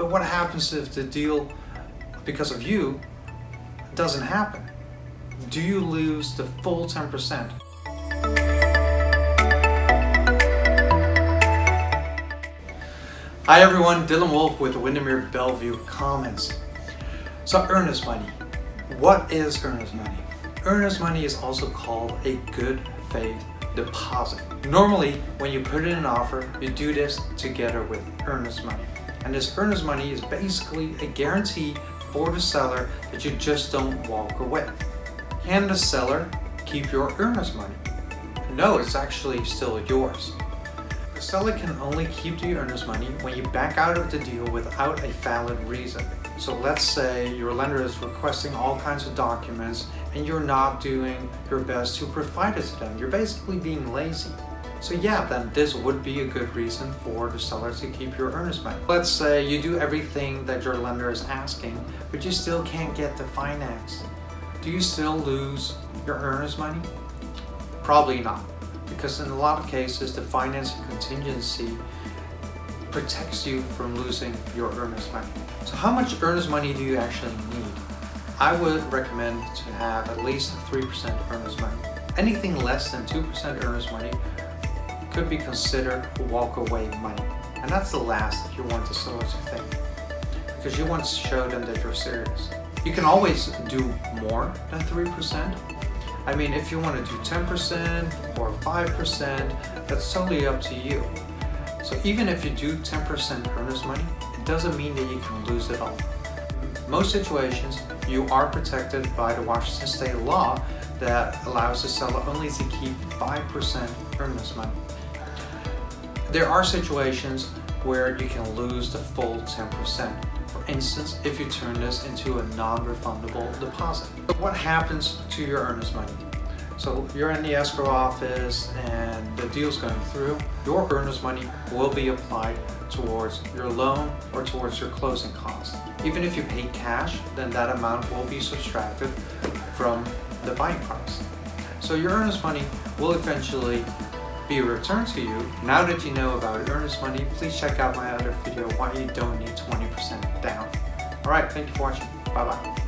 But what happens if the deal, because of you, doesn't happen? Do you lose the full 10%? Hi everyone, Dylan Wolf with Windermere Bellevue Commons. So earnest money. What is earnest money? Earnest money is also called a good faith deposit. Normally, when you put in an offer, you do this together with earnest money. And this earnest money is basically a guarantee for the seller that you just don't walk away. Hand the seller, keep your earnest money. No, it's actually still yours. The seller can only keep the earnest money when you back out of the deal without a valid reason. So let's say your lender is requesting all kinds of documents and you're not doing your best to provide it to them. You're basically being lazy. So yeah, then this would be a good reason for the seller to keep your earnest money. Let's say you do everything that your lender is asking, but you still can't get the finance. Do you still lose your earnest money? Probably not because in a lot of cases the financing contingency protects you from losing your earnest money. So how much earnest money do you actually need? I would recommend to have at least 3% earnest money. Anything less than 2% earnest money could be considered walk-away money. And that's the last that you want the seller to think. Because you want to show them that you're serious. You can always do more than 3%, I mean, if you want to do 10% or 5%, that's totally up to you. So even if you do 10% earnest money, it doesn't mean that you can lose it all. Most situations, you are protected by the Washington state law that allows the seller only to keep 5% earnest money. There are situations where you can lose the full 10%. For instance, if you turn this into a non-refundable deposit. What happens to your earnest money? So you're in the escrow office and deal's going through, your earnest money will be applied towards your loan or towards your closing costs. Even if you pay cash, then that amount will be subtracted from the buying price. So your earnest money will eventually be returned to you. Now that you know about earnest money, please check out my other video, why you don't need 20% down. Alright, thank you for watching. Bye bye.